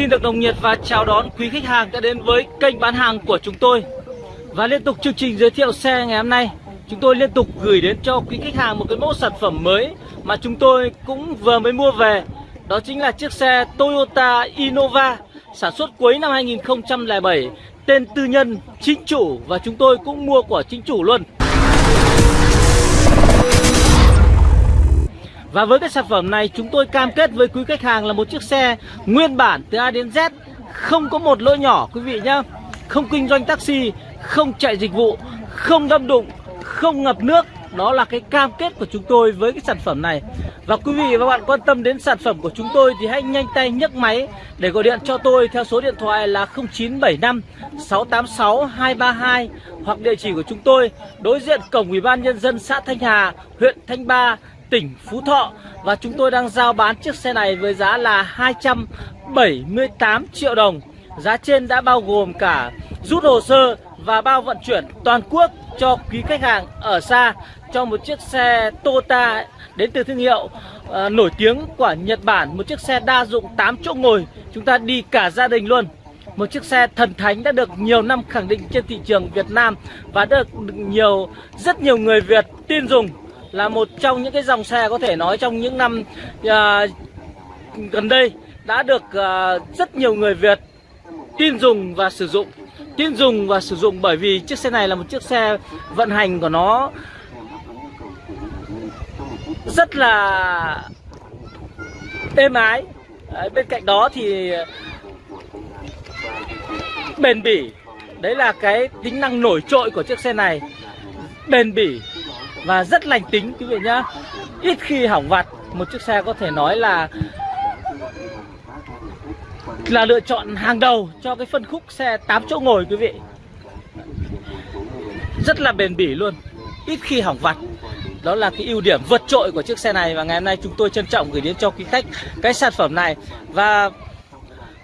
Xin được đồng nhiệt và chào đón quý khách hàng đã đến với kênh bán hàng của chúng tôi. Và liên tục chương trình giới thiệu xe ngày hôm nay Chúng tôi liên tục gửi đến cho quý khách hàng một cái mẫu sản phẩm mới Mà chúng tôi cũng vừa mới mua về. Đó chính là chiếc xe Toyota Innova Sản xuất cuối năm 2007 Tên tư nhân, chính chủ Và chúng tôi cũng mua của chính chủ luôn. Và với cái sản phẩm này chúng tôi cam kết với quý khách hàng là một chiếc xe nguyên bản từ A đến Z Không có một lỗi nhỏ quý vị nhá. Không kinh doanh taxi, không chạy dịch vụ, không đâm đụng, không ngập nước. Đó là cái cam kết của chúng tôi với cái sản phẩm này. Và quý vị và các bạn quan tâm đến sản phẩm của chúng tôi thì hãy nhanh tay nhấc máy Để gọi điện cho tôi theo số điện thoại là 0975 686 232 Hoặc địa chỉ của chúng tôi đối diện cổng Ủy ban Nhân dân xã Thanh Hà, huyện Thanh Ba tỉnh Phú Thọ và chúng tôi đang giao bán chiếc xe này với giá là 278 triệu đồng. Giá trên đã bao gồm cả rút hồ sơ và bao vận chuyển toàn quốc cho quý khách hàng ở xa cho một chiếc xe Toyota đến từ thương hiệu uh, nổi tiếng của Nhật Bản, một chiếc xe đa dụng 8 chỗ ngồi, chúng ta đi cả gia đình luôn. Một chiếc xe thần thánh đã được nhiều năm khẳng định trên thị trường Việt Nam và được nhiều rất nhiều người Việt tin dùng là một trong những cái dòng xe có thể nói trong những năm uh, gần đây đã được uh, rất nhiều người Việt tin dùng và sử dụng. Tin dùng và sử dụng bởi vì chiếc xe này là một chiếc xe vận hành của nó rất là êm ái. Đấy, bên cạnh đó thì bền bỉ. Đấy là cái tính năng nổi trội của chiếc xe này. Bền bỉ và rất lành tính, quý vị nhá. Ít khi hỏng vặt, một chiếc xe có thể nói là là lựa chọn hàng đầu cho cái phân khúc xe 8 chỗ ngồi, quý vị. Rất là bền bỉ luôn. Ít khi hỏng vặt. Đó là cái ưu điểm vượt trội của chiếc xe này và ngày hôm nay chúng tôi trân trọng gửi đến cho quý khách cái sản phẩm này. Và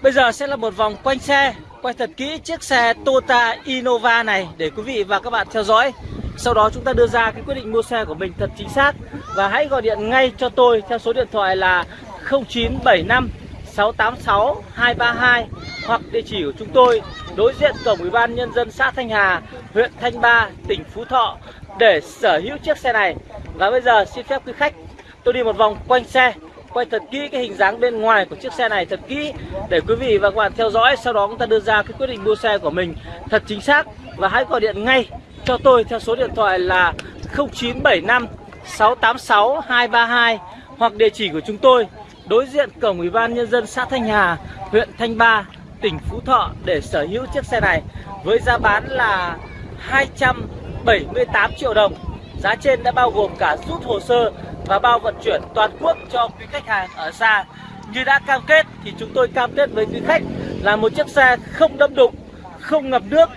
bây giờ sẽ là một vòng quanh xe, quay thật kỹ chiếc xe Toyota Innova này để quý vị và các bạn theo dõi sau đó chúng ta đưa ra cái quyết định mua xe của mình thật chính xác. Và hãy gọi điện ngay cho tôi theo số điện thoại là 0975 686 232 Hoặc địa chỉ của chúng tôi đối diện cổng Ủy ban Nhân dân xã Thanh Hà, huyện Thanh Ba, tỉnh Phú Thọ Để sở hữu chiếc xe này. Và bây giờ xin phép quý khách tôi đi một vòng quanh xe quay thật kỹ cái hình dáng bên ngoài của chiếc xe này thật kỹ để quý vị và các bạn theo dõi. Sau đó chúng ta đưa ra cái quyết định mua xe của mình thật chính xác. Và hãy gọi điện ngay cho tôi theo số điện thoại là 0975 686 232 hoặc địa chỉ của chúng tôi đối diện cổng Ủy ban Nhân dân xã Thanh Hà, huyện Thanh Ba, tỉnh Phú Thọ để sở hữu chiếc xe này với giá bán là 278 triệu đồng. Giá trên đã bao gồm cả rút hồ sơ và bao vận chuyển toàn quốc cho quý khách hàng ở xa. Như đã cam kết thì chúng tôi cam kết với quý khách là một chiếc xe không đâm đụng, không ngập nước,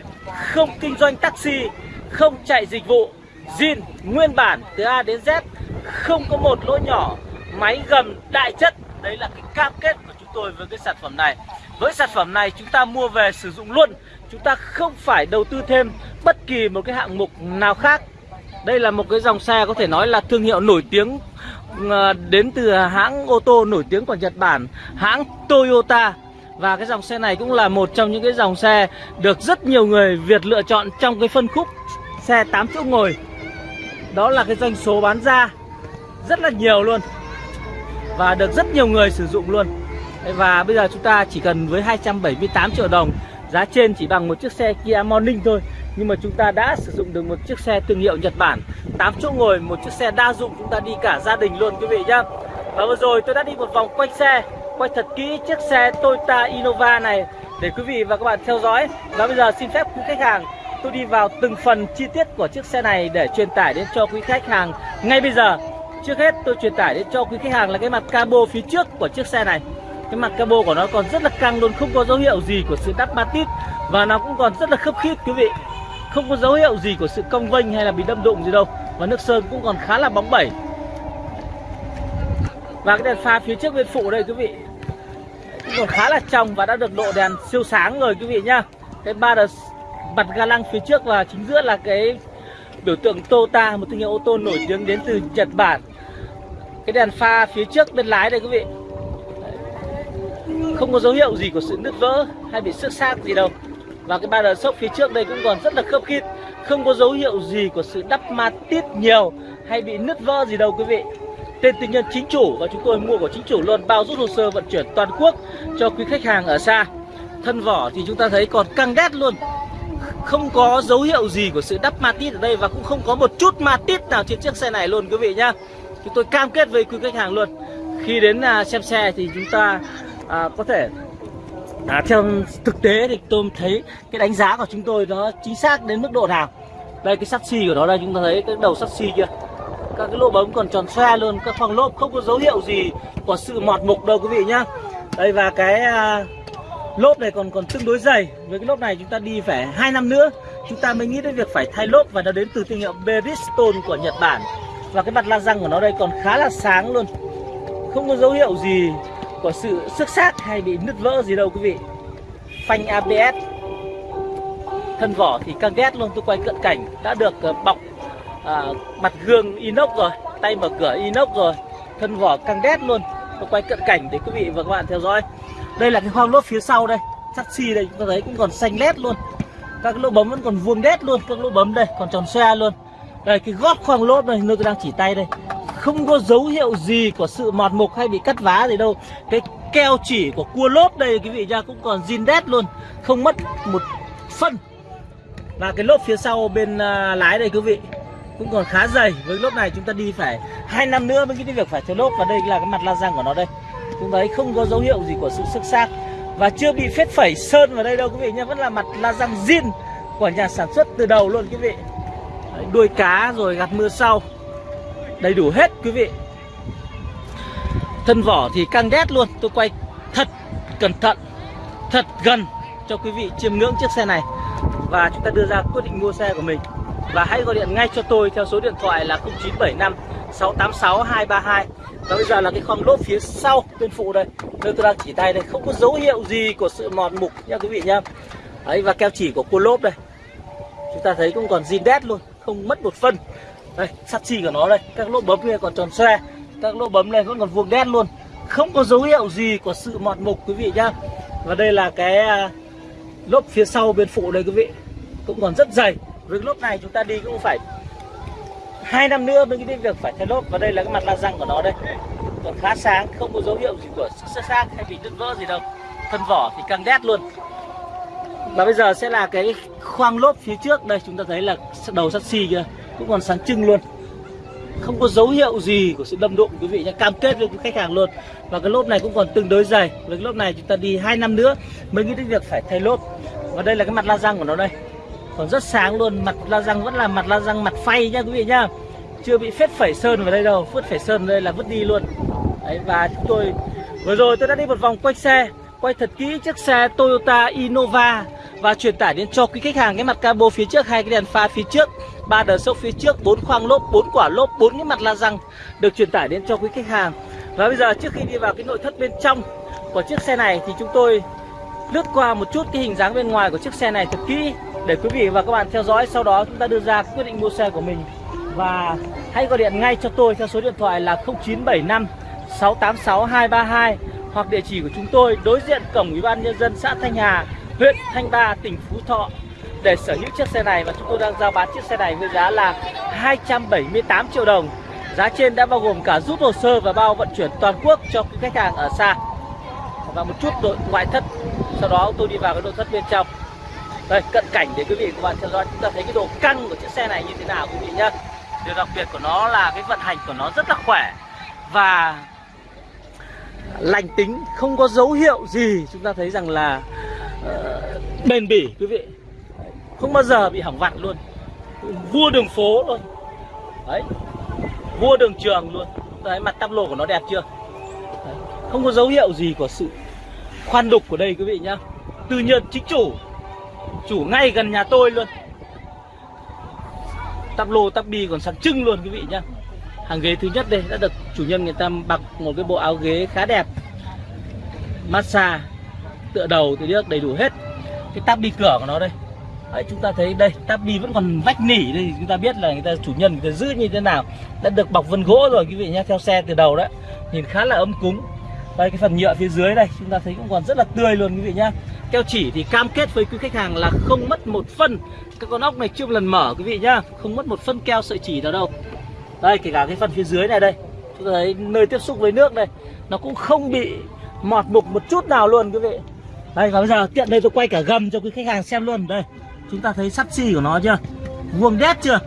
không kinh doanh taxi không chạy dịch vụ. Zin, nguyên bản từ A đến Z, không có một lỗ nhỏ, máy gầm đại chất. Đấy là cái cam kết của chúng tôi với cái sản phẩm này. Với sản phẩm này chúng ta mua về sử dụng luôn. Chúng ta không phải đầu tư thêm bất kỳ một cái hạng mục nào khác. Đây là một cái dòng xe có thể nói là thương hiệu nổi tiếng ờ, đến từ hãng ô tô nổi tiếng của Nhật Bản, hãng Toyota. Và cái dòng xe này cũng là một trong những cái dòng xe được rất nhiều người Việt lựa chọn trong cái phân khúc xe 8 chỗ ngồi. Đó là cái doanh số bán ra rất là nhiều luôn Và được rất nhiều người sử dụng luôn. Và bây giờ chúng ta chỉ cần với 278 triệu đồng Giá trên chỉ bằng một chiếc xe Kia Morning thôi. Nhưng mà chúng ta đã sử dụng được một chiếc xe thương hiệu Nhật Bản 8 chỗ ngồi, một chiếc xe đa dụng chúng ta đi cả gia đình luôn quý vị nhá. Và vừa rồi tôi đã đi một vòng quanh xe Quay thật kỹ chiếc xe Toyota Innova này Để quý vị và các bạn theo dõi. Và bây giờ xin phép quý khách hàng tôi đi vào từng phần chi tiết của chiếc xe này để truyền tải đến cho quý khách hàng. Ngay bây giờ, trước hết tôi truyền tải đến cho quý khách hàng là cái mặt cabo phía trước của chiếc xe này. Cái mặt cabo của nó còn rất là căng luôn, không có dấu hiệu gì của sự đắp matit và nó cũng còn rất là khớp khít, quý vị. Không có dấu hiệu gì của sự cong vênh hay là bị đâm đụng gì đâu và nước sơn cũng còn khá là bóng bẩy. Và cái đèn pha phía trước bên phụ đây, quý vị, cũng còn khá là trong và đã được độ đèn siêu sáng rồi, quý vị nhá. Cái ba đợt mặt ga lăng phía trước và chính giữa là cái biểu tượng Toyota một thương hiệu ô tô nổi tiếng đến từ Nhật Bản. Cái đèn pha phía trước bên lái đây quý vị. Không có dấu hiệu gì của sự nứt vỡ hay bị xước xác gì đâu. Và cái ba đờ sốc phía trước đây cũng còn rất là khớp khít không có dấu hiệu gì của sự đắp ma tít nhiều hay bị nứt vỡ gì đâu quý vị. Tên tư nhân chính chủ và chúng tôi mua của chính chủ luôn bao rút hồ sơ vận chuyển toàn quốc cho quý khách hàng ở xa. Thân vỏ thì chúng ta thấy còn căng đét luôn không có dấu hiệu gì của sự đắp ma tít ở đây và cũng không có một chút ma tít nào trên chiếc xe này luôn quý vị nhá. Chúng tôi cam kết với quý khách hàng luôn. Khi đến à, xem xe thì chúng ta à, có thể à, theo thực tế thì tôi thấy cái đánh giá của chúng tôi nó chính xác đến mức độ nào. Đây cái sắt xi của nó đây chúng ta thấy cái đầu sắt xi chưa? các cái lỗ bấm còn tròn xoe luôn các khoang lốp không có dấu hiệu gì của sự mọt mục đâu quý vị nhá. Đây và cái à, lốp này còn còn tương đối dày. Với cái lốp này chúng ta đi phải hai năm nữa chúng ta mới nghĩ đến việc phải thay lốp và nó đến từ thương hiệu Bridgestone của Nhật Bản. Và cái mặt la răng của nó đây còn khá là sáng luôn. Không có dấu hiệu gì của sự xước xác hay bị nứt vỡ gì đâu quý vị. Phanh ABS thân vỏ thì căng ghét luôn tôi quay cận cảnh. Đã được ờ, bọc à, mặt gương inox rồi tay mở cửa inox rồi thân vỏ căng đét luôn. Tôi quay cận cảnh để quý vị và các bạn theo dõi đây là cái khoang lốp phía sau đây. Sắt xi đây, chúng ta thấy cũng còn xanh lét luôn. Các cái lỗ bấm vẫn còn vuông đét luôn, các lỗ bấm đây, còn tròn xoe luôn. Đây, cái gót khoang lốp này nơi tôi đang chỉ tay đây. Không có dấu hiệu gì của sự mọt mục hay bị cắt vá gì đâu. Cái keo chỉ của cua lốp đây, quý vị nha, cũng còn zin đét luôn. Không mất một phân. Và cái lốp phía sau bên à, lái đây, quý vị, cũng còn khá dày. Với lốp này chúng ta đi phải hai năm nữa mới cái việc phải thay lốp. Và đây là cái mặt la răng của nó đây chúng thấy không có dấu hiệu gì của sự sức xác và chưa bị phết phẩy sơn vào đây đâu quý vị nhé. Vẫn là mặt la răng zin của nhà sản xuất từ đầu luôn quý vị. Đấy, đuôi cá rồi gạt mưa sau. Đầy đủ hết quý vị. Thân vỏ thì căng đét luôn. Tôi quay thật cẩn thận thật gần cho quý vị chiêm ngưỡng chiếc xe này. Và chúng ta đưa ra quyết định mua xe của mình. Và hãy gọi điện ngay cho tôi theo số điện thoại là 0975 686 232 và bây giờ là cái khoang lốp phía sau bên phụ đây. Nơi tôi đang chỉ tay đây, không có dấu hiệu gì của sự mòn mục nha quý vị nhá. Đấy, và keo chỉ của cua lốp đây. Chúng ta thấy cũng còn zin đét luôn, không mất một phân. Đây, sắt xi của nó đây. Các lỗ bấm kia còn tròn xoe, các lỗ bấm này vẫn còn vuông đen luôn. Không có dấu hiệu gì của sự mọt mục quý vị nhá. Và đây là cái à, lốp phía sau bên phụ đây quý vị. Cũng còn rất dày. Với lốp này chúng ta đi cũng phải hai năm nữa mới cái việc phải thay lốp, và đây là cái mặt la răng của nó đây. Còn khá sáng, không có dấu hiệu gì của sức xác hay bị đứt vỡ gì đâu. Thân vỏ thì căng đét luôn. Và bây giờ sẽ là cái khoang lốp phía trước. Đây, chúng ta thấy là đầu sắt xi kia cũng còn sáng trưng luôn. Không có dấu hiệu gì của sự đâm đụng, quý vị nhé cam kết với khách hàng luôn. Và cái lốp này cũng còn tương đối dày. Với cái lốp này chúng ta đi hai năm nữa mới nghĩ đến việc phải thay lốp. Và đây là cái mặt la răng của nó đây còn rất sáng luôn, mặt la răng vẫn là mặt la răng mặt phay nha quý vị nhá. Chưa bị phết phẩy sơn vào đây đâu, phết phẩy sơn đây là vứt đi luôn. Đấy, và chúng tôi, vừa rồi tôi đã đi một vòng quay xe, quay thật kỹ chiếc xe Toyota Innova và truyền tải đến cho quý khách hàng cái mặt cabo phía trước, hai cái đèn pha phía trước, ba đờ sốc phía trước, bốn khoang lốp, bốn quả lốp, bốn cái mặt la răng được truyền tải đến cho quý khách hàng. Và bây giờ trước khi đi vào cái nội thất bên trong của chiếc xe này thì chúng tôi lướt qua một chút cái hình dáng bên ngoài của chiếc xe này thật kỹ để quý vị và các bạn theo dõi sau đó chúng ta đưa ra quyết định mua xe của mình và hãy gọi điện ngay cho tôi theo số điện thoại là 0975 686 232 hoặc địa chỉ của chúng tôi đối diện cổng ủy ban nhân dân xã Thanh Hà, huyện Thanh Ba, tỉnh Phú Thọ để sở hữu chiếc xe này và chúng tôi đang giao bán chiếc xe này với giá là 278 triệu đồng. Giá trên đã bao gồm cả rút hồ sơ và bao vận chuyển toàn quốc cho khách hàng ở xa. Và một chút nội ngoại thất. Sau đó tôi đi vào cái nội thất bên trong. Đây, cận cảnh để quý vị và các bạn theo dõi chúng ta thấy cái độ căng của chiếc xe này như thế nào quý vị nhá. Điều đặc biệt của nó là cái vận hành của nó rất là khỏe và lành tính, không có dấu hiệu gì chúng ta thấy rằng là uh, bền bỉ quý vị. Không bao giờ bị hỏng vặt luôn. Vua đường phố luôn. Đấy. Vua đường trường luôn. Đấy mặt tắp lô của nó đẹp chưa? Đấy. Không có dấu hiệu gì của sự khoan đục của đây quý vị nhá. Tư nhân chính chủ chủ ngay gần nhà tôi luôn. Tắp lô tắp bi còn sáng trưng luôn quý vị nhá. Hàng ghế thứ nhất đây đã được chủ nhân người ta mặc một cái bộ áo ghế khá đẹp. Massage tựa đầu tựa nước đầy đủ hết. Cái tắp bi cửa của nó đây. Đấy, chúng ta thấy đây tắp bi vẫn còn vách nỉ đây. Chúng ta biết là người ta chủ nhân người ta giữ như thế nào. Đã được bọc vân gỗ rồi quý vị nhé theo xe từ đầu đấy. Nhìn khá là ấm cúng đây, cái phần nhựa phía dưới đây, chúng ta thấy cũng còn rất là tươi luôn quý vị nhá. Keo chỉ thì cam kết với quý khách hàng là không mất một phân. Các con ốc này chưa một lần mở quý vị nhá, không mất một phân keo sợi chỉ nào đâu. Đây, kể cả cái phần phía dưới này đây, chúng ta thấy nơi tiếp xúc với nước đây, nó cũng không bị mọt mục một chút nào luôn quý vị. Đây, và bây giờ tiện đây tôi quay cả gầm cho quý khách hàng xem luôn. Đây, chúng ta thấy sắt xi của nó chưa? Vuông đét chưa?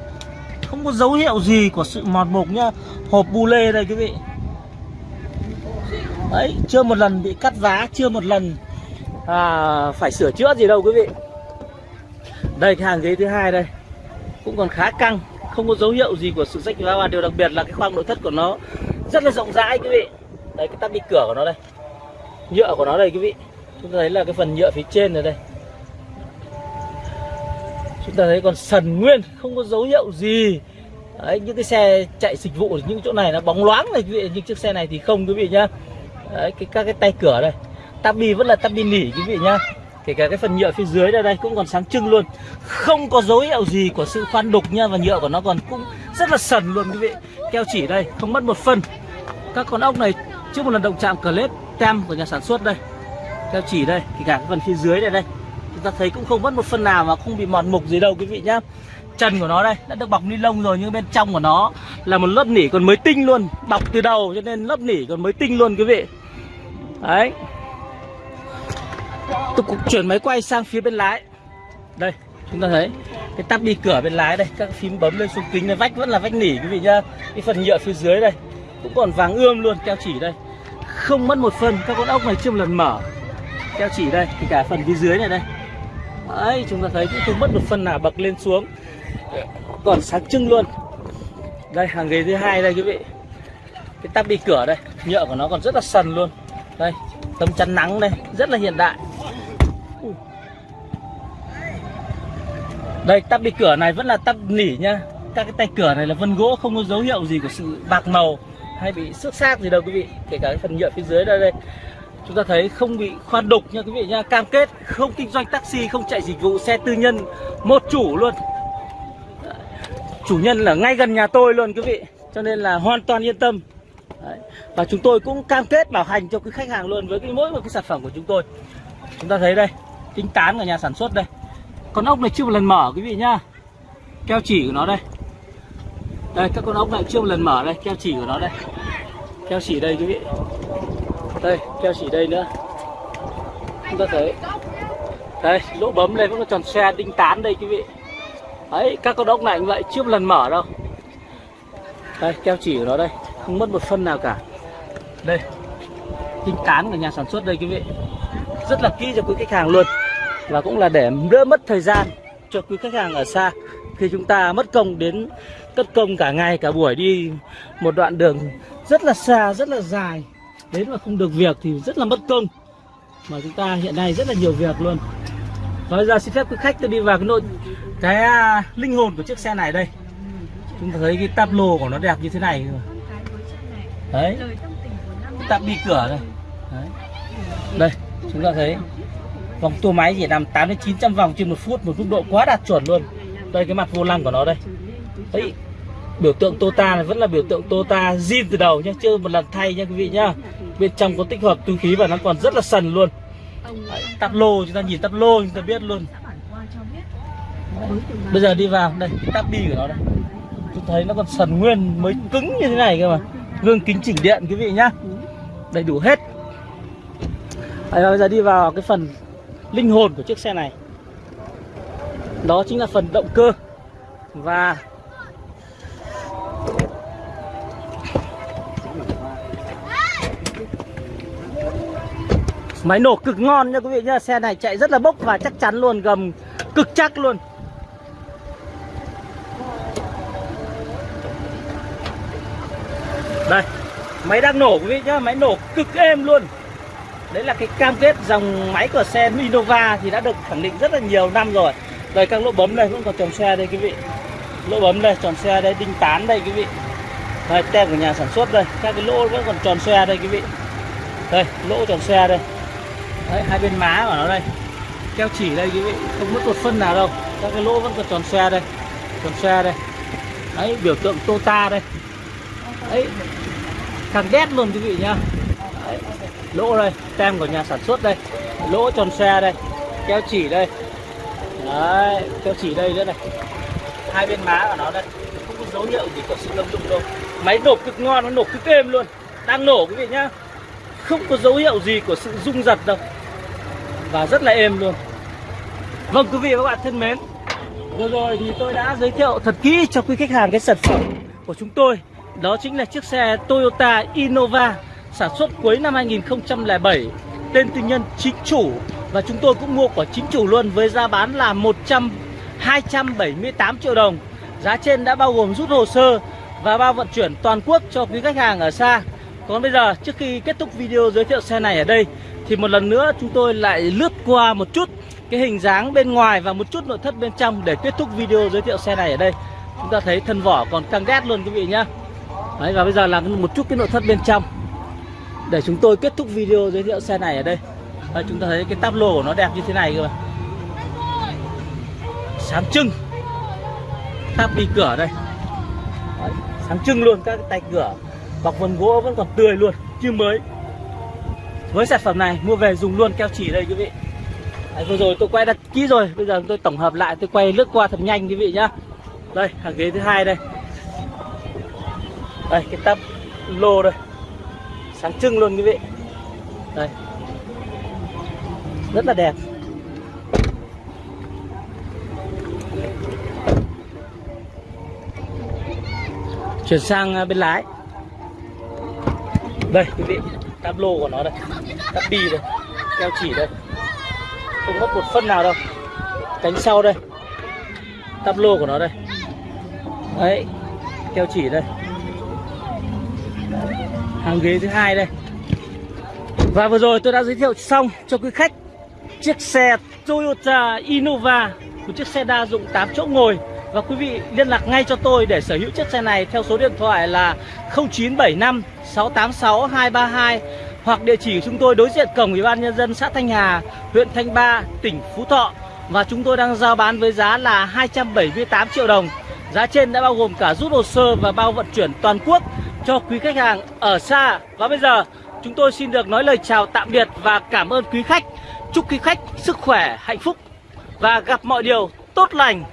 Không có dấu hiệu gì của sự mọt mục nhá. Hộp bu lê đây quý vị đấy chưa một lần bị cắt giá, chưa một lần à, phải sửa chữa gì đâu quý vị. Đây cái hàng ghế thứ hai đây cũng còn khá căng không có dấu hiệu gì của sự rách vá và điều đặc biệt là cái khoang nội thất của nó rất là rộng rãi quý vị. Đây cái tắp đi cửa của nó đây nhựa của nó đây quý vị. Chúng ta thấy là cái phần nhựa phía trên này đây. Chúng ta thấy còn sần nguyên không có dấu hiệu gì. Đấy những cái xe chạy dịch vụ những chỗ này nó bóng loáng này quý vị nhưng chiếc xe này thì không quý vị nhá đấy, cái, các cái tay cửa đây. Tabi vẫn là tabi nỉ, quý vị nhá. Kể cả cái phần nhựa phía dưới đây đây, cũng còn sáng trưng luôn. Không có dấu hiệu gì của sự khoan đục nha và nhựa của nó còn cũng rất là sần luôn, quý vị. Keo chỉ đây, không mất một phân. Các con ốc này, trước một lần động chạm clip, tem của nhà sản xuất đây. Keo chỉ đây, kể cả cái phần phía dưới này đây. Chúng ta thấy cũng không mất một phân nào mà không bị mòn mục gì đâu, quý vị nhá. Chân của nó đây, đã được bọc ni lông rồi, nhưng bên trong của nó là một lớp nỉ còn mới tinh luôn. Bọc từ đầu cho nên lớp nỉ còn mới tinh luôn, quý vị đấy. Tôi cũng chuyển máy quay sang phía bên lái. Đây, chúng ta thấy cái tắp đi cửa bên lái đây, các phím bấm lên xuống kính này vách vẫn là vách nỉ, quý vị nhá. Cái phần nhựa phía dưới đây cũng còn vàng ươm luôn, keo chỉ đây. Không mất một phân các con ốc này chưa một lần mở. Keo chỉ đây thì cả phần phía dưới này đây. Đấy, chúng ta thấy cũng không mất một phân nào bậc lên xuống. Còn sáng trưng luôn. Đây, hàng ghế thứ hai đây, quý vị. Cái tắp đi cửa đây, nhựa của nó còn rất là sần luôn đây, tấm chắn nắng đây, rất là hiện đại. Đây, tắp đi cửa này vẫn là tắp nỉ nhá các cái tay cửa này là vân gỗ, không có dấu hiệu gì của sự bạc màu hay bị xước xác gì đâu quý vị. Kể cả cái phần nhựa phía dưới đây đây. Chúng ta thấy không bị khoan đục nha quý vị nha. Cam kết không kinh doanh taxi, không chạy dịch vụ xe tư nhân, một chủ luôn. Chủ nhân là ngay gần nhà tôi luôn quý vị. Cho nên là hoàn toàn yên tâm. Đấy. và chúng tôi cũng cam kết bảo hành cho quý khách hàng luôn với cái mỗi một cái sản phẩm của chúng tôi. Chúng ta thấy đây tính tán của nhà sản xuất đây. Con ốc này chưa một lần mở quý vị nhá. Keo chỉ của nó đây. Đây, các con ốc này chưa một lần mở đây, keo chỉ của nó đây. Keo chỉ đây quý vị. Đây, keo chỉ đây nữa. Chúng ta thấy. Đây, lỗ bấm đây vẫn còn tròn xe đinh tán đây quý vị. Đấy, các con ốc này cũng vậy, chưa một lần mở đâu. Đây, keo chỉ của nó đây không mất một phân nào cả. Đây đinh tán của nhà sản xuất đây, quý vị. Rất là kỹ cho quý khách hàng luôn. Và cũng là để đỡ mất thời gian cho quý khách hàng ở xa. Khi chúng ta mất công đến cất công cả ngày, cả buổi đi một đoạn đường rất là xa, rất là dài. Đến mà không được việc thì rất là mất công. Mà chúng ta hiện nay rất là nhiều việc luôn. Nói ra xin phép quý khách tôi đi vào cái nội cái à, linh hồn của chiếc xe này đây. Chúng ta thấy cái tablo của nó đẹp như thế này đấy. Cái táp đi cửa đây đấy. đây chúng ta thấy vòng tua máy chỉ làm 8 đến 900 vòng trên một phút một mức độ quá đạt chuẩn luôn. Đây cái mặt vô lăng của nó đây. Đấy biểu tượng Tota này vẫn là biểu tượng Tota zin từ đầu nhá chưa một lần thay nha quý vị nhá. Bên trong có tích hợp túi khí và nó còn rất là sần luôn. Đấy, tắp lô chúng ta nhìn tắp lô chúng ta biết luôn. Bây giờ đi vào đây tắp bi của nó đây. Chúng thấy nó còn sần nguyên mới cứng như thế này cơ mà gương kính chỉnh điện quý vị nhá. Đầy đủ hết. Đấy, bây giờ đi vào cái phần linh hồn của chiếc xe này. Đó chính là phần động cơ. Và Máy nổ cực ngon nha quý vị nhá. Xe này chạy rất là bốc và chắc chắn luôn Gầm cực chắc luôn. Đây. Máy đang nổ quý vị nhá Máy nổ cực êm luôn. Đấy là cái cam kết dòng máy của xe Innova Thì đã được khẳng định rất là nhiều năm rồi. Đây các lỗ bấm đây vẫn còn tròn xe đây quý vị. Lỗ bấm đây tròn xe đây Đinh tán đây quý vị. Đây tem của nhà sản xuất đây. Các cái lỗ vẫn còn tròn xe đây quý vị. Đây lỗ tròn xe đây. Đấy, hai bên má của nó đây. Keo chỉ đây quý vị không mất một phân nào đâu. Các cái lỗ vẫn còn tròn xe đây. Tròn xe đây. Đấy biểu tượng Tota đây. Đấy càng đét luôn quý vị nhá. Đấy. Lỗ đây, tem của nhà sản xuất đây. Lỗ tròn xe đây Keo chỉ đây. Đấy, keo chỉ đây nữa này. Hai bên má của nó đây. Không có dấu hiệu gì của sự lâm dụng đâu. Máy nổ cực ngon, nó nổ cực êm luôn. Đang nổ quý vị nhá. Không có dấu hiệu gì của sự rung giật đâu. Và rất là êm luôn. Vâng quý vị và các bạn thân mến. Vừa rồi thì tôi đã giới thiệu thật kỹ cho quý khách hàng cái sản phẩm của chúng tôi. Đó chính là chiếc xe Toyota Innova sản xuất cuối năm 2007 Tên tư nhân chính chủ. Và chúng tôi cũng mua của chính chủ luôn với giá bán là 100 278 triệu đồng. Giá trên đã bao gồm rút hồ sơ và bao vận chuyển toàn quốc cho quý khách hàng ở xa. Còn bây giờ, trước khi kết thúc video giới thiệu xe này ở đây, Thì một lần nữa chúng tôi lại lướt qua một chút cái hình dáng bên ngoài và một chút nội thất bên trong để kết thúc video giới thiệu xe này ở đây. Chúng ta thấy thân vỏ còn căng đét luôn quý vị nhá. Đấy, và bây giờ là một chút cái nội thất bên trong. Để chúng tôi kết thúc video giới thiệu xe này ở đây. Đấy, chúng ta thấy cái táp lô của nó đẹp như thế này cơ mà. Sáng trưng. Táp đi cửa đây. Đấy, sáng trưng luôn các cái tay cửa. Bọc vân gỗ vẫn còn tươi luôn như mới. Với sản phẩm này mua về dùng luôn keo chỉ đây quý vị. Đấy, vừa rồi tôi quay đặt kỹ rồi bây giờ tôi tổng hợp lại tôi quay lướt qua thật nhanh quý vị nhá. Đây hàng ghế thứ hai đây đây, cái tắp lô đây. Sáng trưng luôn quý vị. Đây. Rất là đẹp. Chuyển sang à, bên lái. Đây, quý vị. Tắp lô của nó đây. Tắp bi đây. Keo chỉ đây. Không mất một phân nào đâu. Cánh sau đây. Tắp lô của nó đây. Đấy. Keo chỉ đây hàng ghế thứ hai đây. Và vừa rồi tôi đã giới thiệu xong cho quý khách chiếc xe Toyota Innova một chiếc xe đa dụng 8 chỗ ngồi. Và quý vị liên lạc ngay cho tôi để sở hữu chiếc xe này theo số điện thoại là 0975 686 232 hoặc địa chỉ của chúng tôi đối diện cổng Ủy ban nhân dân xã Thanh Hà, huyện Thanh Ba, tỉnh Phú Thọ. Và chúng tôi đang giao bán với giá là 278 triệu đồng. Giá trên đã bao gồm cả rút hồ sơ và bao vận chuyển toàn quốc cho quý khách hàng ở xa. Và bây giờ chúng tôi xin được nói lời chào tạm biệt và cảm ơn quý khách. Chúc quý khách sức khỏe, hạnh phúc và gặp mọi điều tốt lành